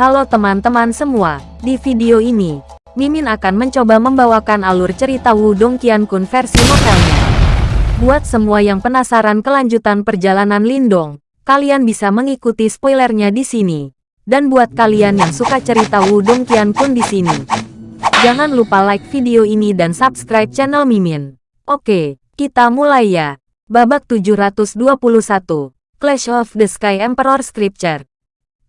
Halo teman-teman semua, di video ini, Mimin akan mencoba membawakan alur cerita Wudong Qiankun versi novelnya. Buat semua yang penasaran kelanjutan perjalanan Lindong, kalian bisa mengikuti spoilernya di sini. Dan buat kalian yang suka cerita Wudong Qiankun di sini, jangan lupa like video ini dan subscribe channel Mimin. Oke, kita mulai ya. Babak 721, Clash of the Sky Emperor Scripture.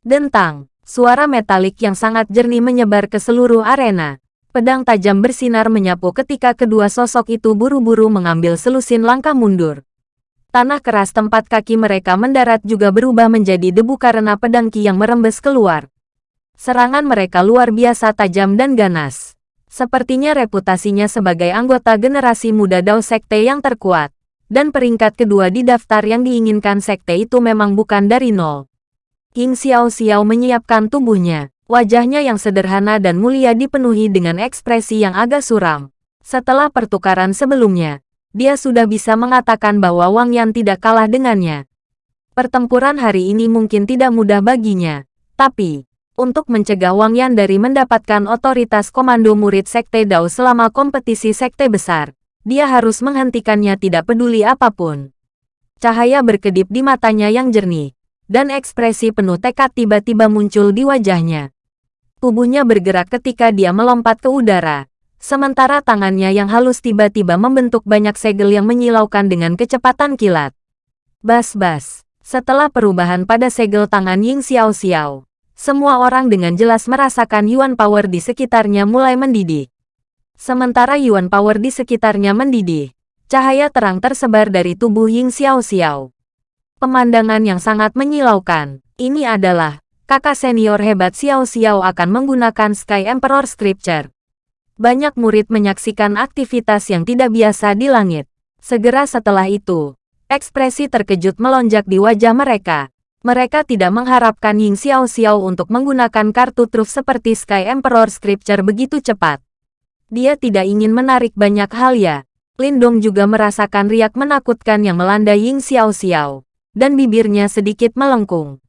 Dentang, Suara metalik yang sangat jernih menyebar ke seluruh arena. Pedang tajam bersinar menyapu ketika kedua sosok itu buru-buru mengambil selusin langkah mundur. Tanah keras tempat kaki mereka mendarat juga berubah menjadi debu karena pedang ki yang merembes keluar. Serangan mereka luar biasa tajam dan ganas. Sepertinya reputasinya sebagai anggota generasi muda Dao Sekte yang terkuat. Dan peringkat kedua di daftar yang diinginkan sekte itu memang bukan dari nol. King Xiao Xiao menyiapkan tubuhnya. Wajahnya yang sederhana dan mulia dipenuhi dengan ekspresi yang agak suram. Setelah pertukaran sebelumnya, dia sudah bisa mengatakan bahwa Wang Yan tidak kalah dengannya. Pertempuran hari ini mungkin tidak mudah baginya. Tapi, untuk mencegah Wang Yan dari mendapatkan otoritas komando murid Sekte Dao selama kompetisi Sekte besar, dia harus menghentikannya tidak peduli apa pun. Cahaya berkedip di matanya yang jernih dan ekspresi penuh tekad tiba-tiba muncul di wajahnya. Tubuhnya bergerak ketika dia melompat ke udara, sementara tangannya yang halus tiba-tiba membentuk banyak segel yang menyilaukan dengan kecepatan kilat. Bas-bas, setelah perubahan pada segel tangan Ying Xiao Xiao, semua orang dengan jelas merasakan Yuan Power di sekitarnya mulai mendidih. Sementara Yuan Power di sekitarnya mendidih, cahaya terang tersebar dari tubuh Ying Xiao Xiao pemandangan yang sangat menyilaukan. Ini adalah, kakak senior hebat Xiao Xiao akan menggunakan Sky Emperor Scripture. Banyak murid menyaksikan aktivitas yang tidak biasa di langit. Segera setelah itu, ekspresi terkejut melonjak di wajah mereka. Mereka tidak mengharapkan Ying Xiao Xiao untuk menggunakan kartu truf seperti Sky Emperor Scripture begitu cepat. Dia tidak ingin menarik banyak hal ya. Lindong juga merasakan riak menakutkan yang melanda Ying Xiao Xiao dan bibirnya sedikit melengkung.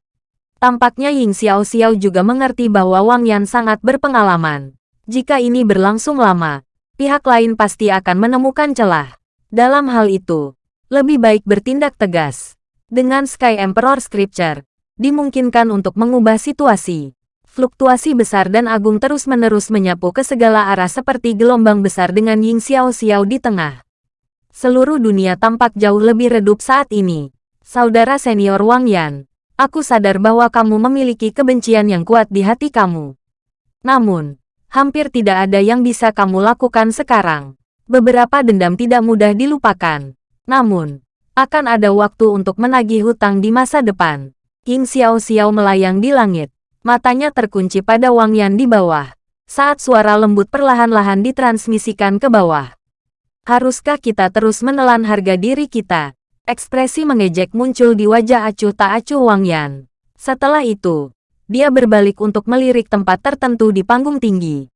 Tampaknya Ying Xiao Xiao juga mengerti bahwa Wang Yan sangat berpengalaman. Jika ini berlangsung lama, pihak lain pasti akan menemukan celah. Dalam hal itu, lebih baik bertindak tegas. Dengan Sky Emperor Scripture, dimungkinkan untuk mengubah situasi. Fluktuasi besar dan agung terus-menerus menyapu ke segala arah seperti gelombang besar dengan Ying Xiao Xiao di tengah. Seluruh dunia tampak jauh lebih redup saat ini. Saudara senior Wang Yan, aku sadar bahwa kamu memiliki kebencian yang kuat di hati kamu. Namun, hampir tidak ada yang bisa kamu lakukan sekarang. Beberapa dendam tidak mudah dilupakan. Namun, akan ada waktu untuk menagih hutang di masa depan. King Xiao Xiao melayang di langit. Matanya terkunci pada Wang Yan di bawah. Saat suara lembut perlahan-lahan ditransmisikan ke bawah. Haruskah kita terus menelan harga diri kita? Ekspresi mengejek muncul di wajah acuh tak acuh Wang Yan. Setelah itu, dia berbalik untuk melirik tempat tertentu di panggung tinggi.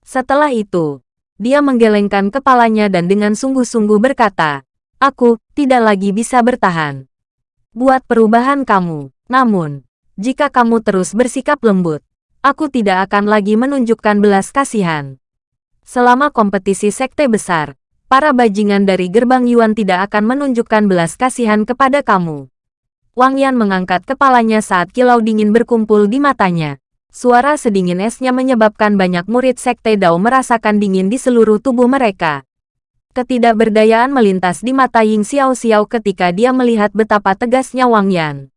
Setelah itu, dia menggelengkan kepalanya dan dengan sungguh-sungguh berkata, Aku tidak lagi bisa bertahan. Buat perubahan kamu. Namun, jika kamu terus bersikap lembut, aku tidak akan lagi menunjukkan belas kasihan. Selama kompetisi sekte besar, para bajingan dari gerbang Yuan tidak akan menunjukkan belas kasihan kepada kamu. Wang Yan mengangkat kepalanya saat kilau dingin berkumpul di matanya. Suara sedingin esnya menyebabkan banyak murid Sekte Dao merasakan dingin di seluruh tubuh mereka. Ketidakberdayaan melintas di mata Ying Xiao Xiao ketika dia melihat betapa tegasnya Wang Yan.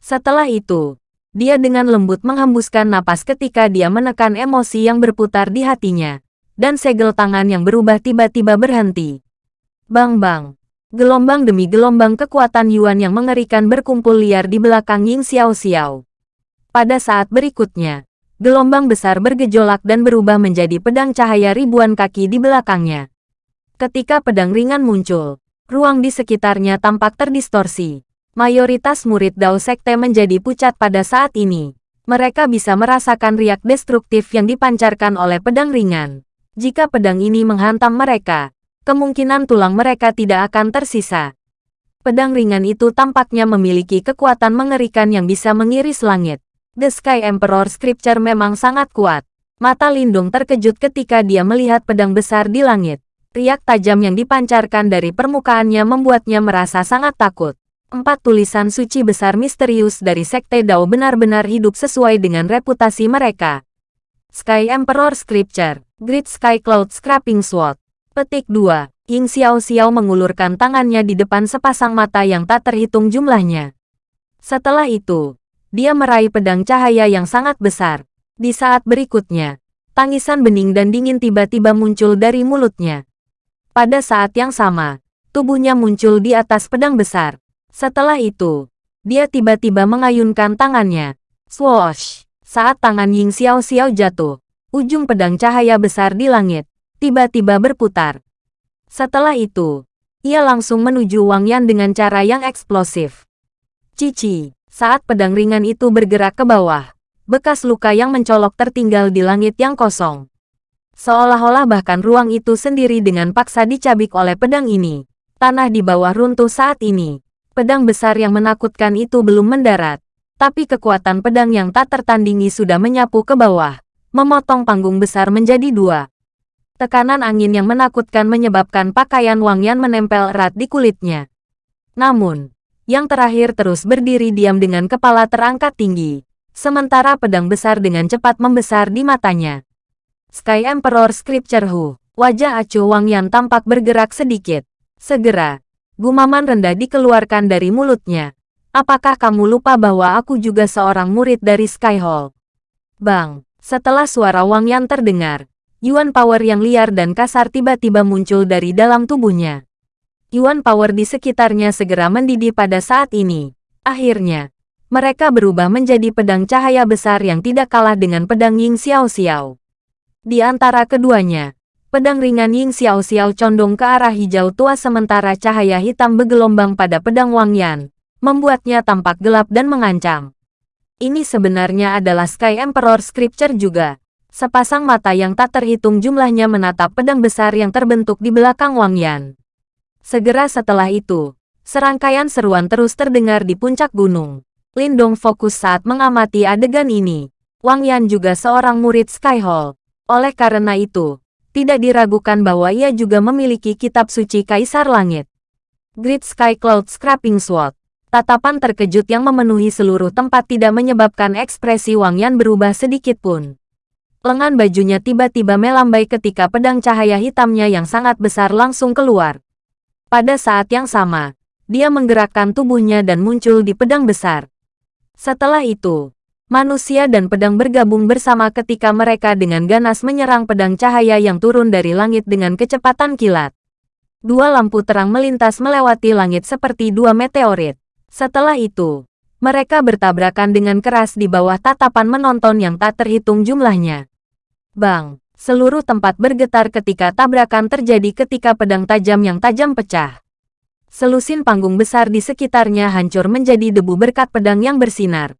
Setelah itu, dia dengan lembut menghembuskan napas ketika dia menekan emosi yang berputar di hatinya dan segel tangan yang berubah tiba-tiba berhenti. Bang-bang. Gelombang demi gelombang kekuatan Yuan yang mengerikan berkumpul liar di belakang Ying Xiao Xiao. Pada saat berikutnya, gelombang besar bergejolak dan berubah menjadi pedang cahaya ribuan kaki di belakangnya. Ketika pedang ringan muncul, ruang di sekitarnya tampak terdistorsi. Mayoritas murid Dao Sekte menjadi pucat pada saat ini. Mereka bisa merasakan riak destruktif yang dipancarkan oleh pedang ringan. Jika pedang ini menghantam mereka, kemungkinan tulang mereka tidak akan tersisa. Pedang ringan itu tampaknya memiliki kekuatan mengerikan yang bisa mengiris langit. The Sky Emperor Scripture memang sangat kuat. Mata Lindung terkejut ketika dia melihat pedang besar di langit. Riak tajam yang dipancarkan dari permukaannya membuatnya merasa sangat takut. Empat tulisan suci besar misterius dari Sekte Dao benar-benar hidup sesuai dengan reputasi mereka. Sky Emperor Scripture, Great Sky Cloud Scrapping Sword. Petik 2. Ying Xiao Xiao mengulurkan tangannya di depan sepasang mata yang tak terhitung jumlahnya. Setelah itu, dia meraih pedang cahaya yang sangat besar. Di saat berikutnya, tangisan bening dan dingin tiba-tiba muncul dari mulutnya. Pada saat yang sama, tubuhnya muncul di atas pedang besar. Setelah itu, dia tiba-tiba mengayunkan tangannya. Swoosh! Saat tangan Ying Xiao Xiao jatuh, ujung pedang cahaya besar di langit, tiba-tiba berputar. Setelah itu, ia langsung menuju Wang Yan dengan cara yang eksplosif. Cici, saat pedang ringan itu bergerak ke bawah, bekas luka yang mencolok tertinggal di langit yang kosong. Seolah-olah bahkan ruang itu sendiri dengan paksa dicabik oleh pedang ini. Tanah di bawah runtuh saat ini. Pedang besar yang menakutkan itu belum mendarat. Tapi kekuatan pedang yang tak tertandingi sudah menyapu ke bawah. Memotong panggung besar menjadi dua. Tekanan angin yang menakutkan menyebabkan pakaian Wang Yan menempel erat di kulitnya. Namun, yang terakhir terus berdiri diam dengan kepala terangkat tinggi sementara pedang besar dengan cepat membesar di matanya. Sky Emperor Scripture Hu, wajah Acu Wang yang tampak bergerak sedikit. Segera, gumaman rendah dikeluarkan dari mulutnya. Apakah kamu lupa bahwa aku juga seorang murid dari Sky Hall? Bang, setelah suara Wang Yan terdengar, Yuan Power yang liar dan kasar tiba-tiba muncul dari dalam tubuhnya. Yuan Power di sekitarnya segera mendidih pada saat ini. Akhirnya, mereka berubah menjadi pedang cahaya besar yang tidak kalah dengan pedang Ying Xiao Xiao. Di antara keduanya, pedang ringan Ying Xiao Xiao condong ke arah hijau tua sementara cahaya hitam bergelombang pada pedang Wang Yan, membuatnya tampak gelap dan mengancam. Ini sebenarnya adalah Sky Emperor Scripture juga. Sepasang mata yang tak terhitung jumlahnya menatap pedang besar yang terbentuk di belakang Wang Yan. Segera setelah itu, serangkaian seruan terus terdengar di puncak gunung. Lindong fokus saat mengamati adegan ini. Wang Yan juga seorang murid Sky Hall. Oleh karena itu, tidak diragukan bahwa ia juga memiliki kitab suci Kaisar Langit. Great Sky Cloud Scrapping Sword. Tatapan terkejut yang memenuhi seluruh tempat tidak menyebabkan ekspresi Wang Yan berubah sedikit pun. Lengan bajunya tiba-tiba melambai ketika pedang cahaya hitamnya yang sangat besar langsung keluar. Pada saat yang sama, dia menggerakkan tubuhnya dan muncul di pedang besar. Setelah itu, manusia dan pedang bergabung bersama ketika mereka dengan ganas menyerang pedang cahaya yang turun dari langit dengan kecepatan kilat. Dua lampu terang melintas melewati langit seperti dua meteorit. Setelah itu, mereka bertabrakan dengan keras di bawah tatapan menonton yang tak terhitung jumlahnya. Bang, seluruh tempat bergetar ketika tabrakan terjadi ketika pedang tajam yang tajam pecah. Selusin panggung besar di sekitarnya hancur menjadi debu berkat pedang yang bersinar.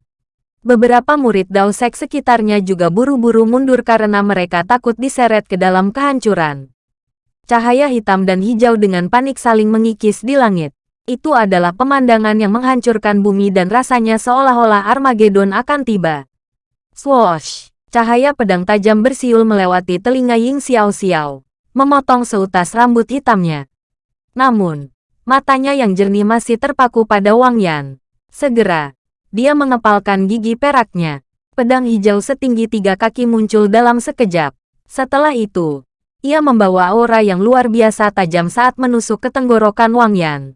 Beberapa murid Dao Sek sekitarnya juga buru-buru mundur karena mereka takut diseret ke dalam kehancuran. Cahaya hitam dan hijau dengan panik saling mengikis di langit. Itu adalah pemandangan yang menghancurkan bumi dan rasanya seolah-olah Armageddon akan tiba. Swoosh! Cahaya pedang tajam bersiul melewati telinga Ying Xiao Xiao, memotong seutas rambut hitamnya. Namun, Matanya yang jernih masih terpaku pada Wang Yan. Segera, dia mengepalkan gigi peraknya. Pedang hijau setinggi tiga kaki muncul dalam sekejap. Setelah itu, ia membawa aura yang luar biasa tajam saat menusuk ke tenggorokan Wang Yan.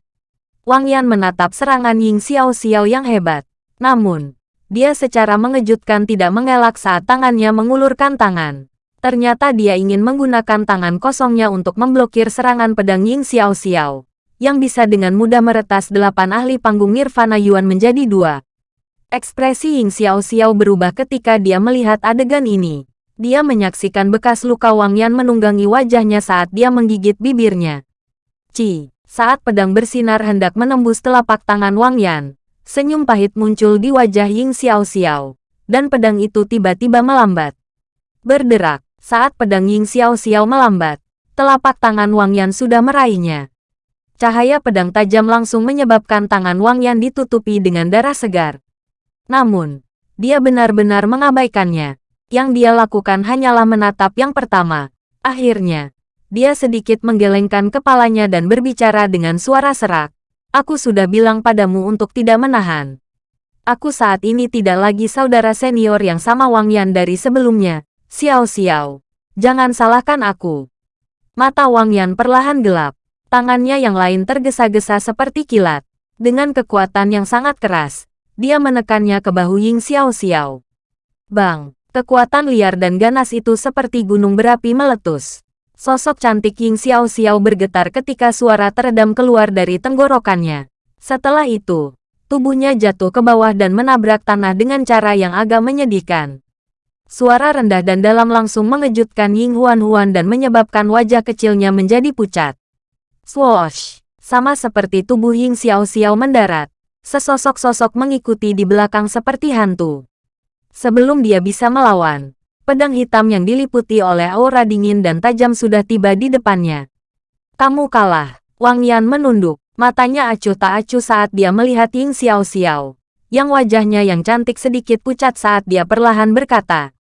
Wang Yan menatap serangan Ying Xiao Xiao yang hebat. Namun, dia secara mengejutkan tidak mengelak saat tangannya mengulurkan tangan. Ternyata dia ingin menggunakan tangan kosongnya untuk memblokir serangan pedang Ying Xiao Xiao yang bisa dengan mudah meretas delapan ahli panggung Nirvana Yuan menjadi dua. Ekspresi Ying Xiao Xiao berubah ketika dia melihat adegan ini. Dia menyaksikan bekas luka Wang Yan menunggangi wajahnya saat dia menggigit bibirnya. Ci, saat pedang bersinar hendak menembus telapak tangan Wang Yan, senyum pahit muncul di wajah Ying Xiao Xiao, dan pedang itu tiba-tiba melambat. Berderak, saat pedang Ying Xiao Xiao melambat, telapak tangan Wang Yan sudah meraihnya. Cahaya pedang tajam langsung menyebabkan tangan Wang Yan ditutupi dengan darah segar. Namun, Dia benar-benar mengabaikannya. Yang dia lakukan hanyalah menatap yang pertama. Akhirnya, dia sedikit menggelengkan kepalanya dan berbicara dengan suara serak. Aku sudah bilang padamu untuk tidak menahan. Aku saat ini tidak lagi saudara senior yang sama Wang Yan dari sebelumnya. Xiao Xiao. Jangan salahkan aku. Mata Wang Yan perlahan gelap. Tangannya yang lain tergesa-gesa seperti kilat. Dengan kekuatan yang sangat keras, dia menekannya ke bahu Ying Xiao Xiao. Bang, kekuatan liar dan ganas itu seperti gunung berapi meletus. Sosok cantik Ying Xiao Xiao bergetar ketika suara teredam keluar dari tenggorokannya. Setelah itu, tubuhnya jatuh ke bawah dan menabrak tanah dengan cara yang agak menyedihkan. Suara rendah dan dalam langsung mengejutkan Ying Huan Huan dan menyebabkan wajah kecilnya menjadi pucat. Swoosh! Sama seperti tubuh Ying Xiao Xiao mendarat, Sesosok-sosok mengikuti di belakang seperti hantu. Sebelum dia bisa melawan, pedang hitam yang diliputi oleh aura dingin dan tajam sudah tiba di depannya. Kamu kalah. Wang Yan menunduk, matanya acuh tak acuh saat dia melihat Ying Xiao Xiao, yang wajahnya yang cantik sedikit pucat saat dia perlahan berkata.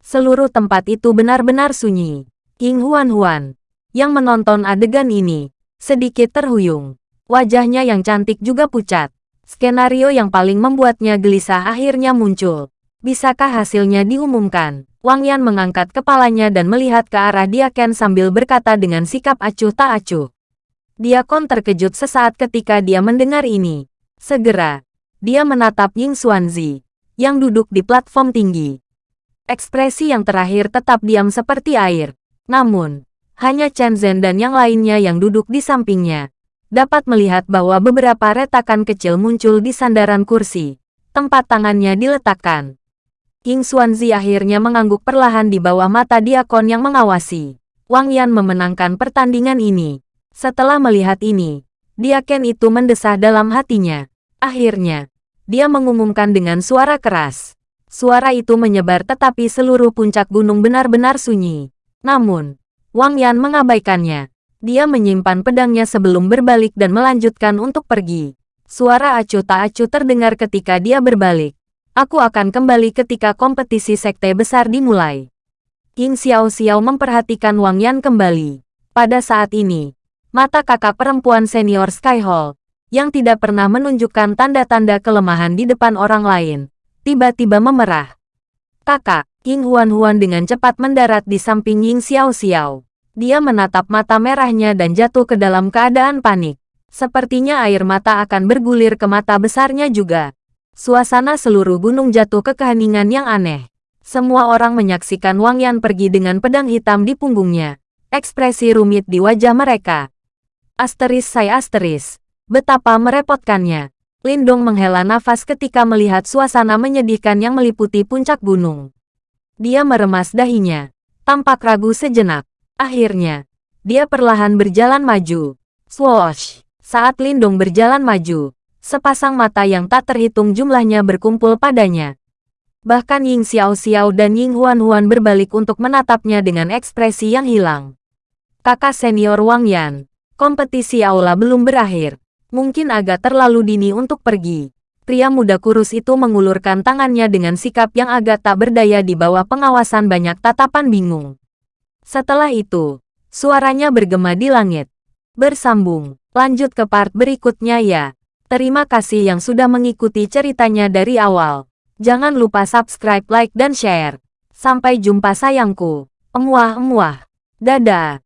Seluruh tempat itu benar-benar sunyi. Ying Huan Huan, yang menonton adegan ini, sedikit terhuyung. Wajahnya yang cantik juga pucat. Skenario yang paling membuatnya gelisah akhirnya muncul. Bisakah hasilnya diumumkan? Wang Yan mengangkat kepalanya dan melihat ke arah Diaken sambil berkata dengan sikap acuh tak acuh. Diakon terkejut sesaat ketika dia mendengar ini. Segera, dia menatap Ying Xuanzi, yang duduk di platform tinggi. Ekspresi yang terakhir tetap diam seperti air. Namun, hanya Chen Zhen dan yang lainnya yang duduk di sampingnya dapat melihat bahwa beberapa retakan kecil muncul di sandaran kursi, tempat tangannya diletakkan. King Xuanzi akhirnya mengangguk perlahan di bawah mata diakon yang mengawasi. Wang Yan memenangkan pertandingan ini. Setelah melihat ini, diaken itu mendesah dalam hatinya. Akhirnya, dia mengumumkan dengan suara keras. Suara itu menyebar tetapi seluruh puncak gunung benar-benar sunyi. Namun, Wang Yan mengabaikannya. Dia menyimpan pedangnya sebelum berbalik dan melanjutkan untuk pergi. Suara acuh tak acuh terdengar ketika dia berbalik. Aku akan kembali ketika kompetisi sekte besar dimulai. King Xiao Xiao memperhatikan Wang Yan kembali. Pada saat ini, mata kakak perempuan senior Sky Hall, yang tidak pernah menunjukkan tanda-tanda kelemahan di depan orang lain, tiba-tiba memerah. Kakak, King Huan Huan dengan cepat mendarat di samping Ying Xiao Xiao. Dia menatap mata merahnya dan jatuh ke dalam keadaan panik. Sepertinya air mata akan bergulir ke mata besarnya juga. Suasana seluruh gunung jatuh ke keheningan yang aneh. Semua orang menyaksikan Wang Yan pergi dengan pedang hitam di punggungnya. Ekspresi rumit di wajah mereka. Asteris saya asteris. Betapa merepotkannya. Lindong menghela nafas ketika melihat suasana menyedihkan yang meliputi puncak gunung. Dia meremas dahinya. Tampak ragu sejenak. Akhirnya, dia perlahan berjalan maju. Swoosh! Saat Lindong berjalan maju, sepasang mata yang tak terhitung jumlahnya berkumpul padanya. Bahkan Ying Xiao Xiao dan Ying Huan Huan berbalik untuk menatapnya dengan ekspresi yang hilang. Kakak senior Wang Yan, kompetisi aula belum berakhir. Mungkin agak terlalu dini untuk pergi. Pria muda kurus itu mengulurkan tangannya dengan sikap yang agak tak berdaya di bawah pengawasan banyak tatapan bingung. Setelah itu, suaranya bergema di langit. Bersambung, lanjut ke part berikutnya ya. Terima kasih yang sudah mengikuti ceritanya dari awal. Jangan lupa subscribe, like, dan share. Sampai jumpa sayangku. Emuah-emuah. Dadah.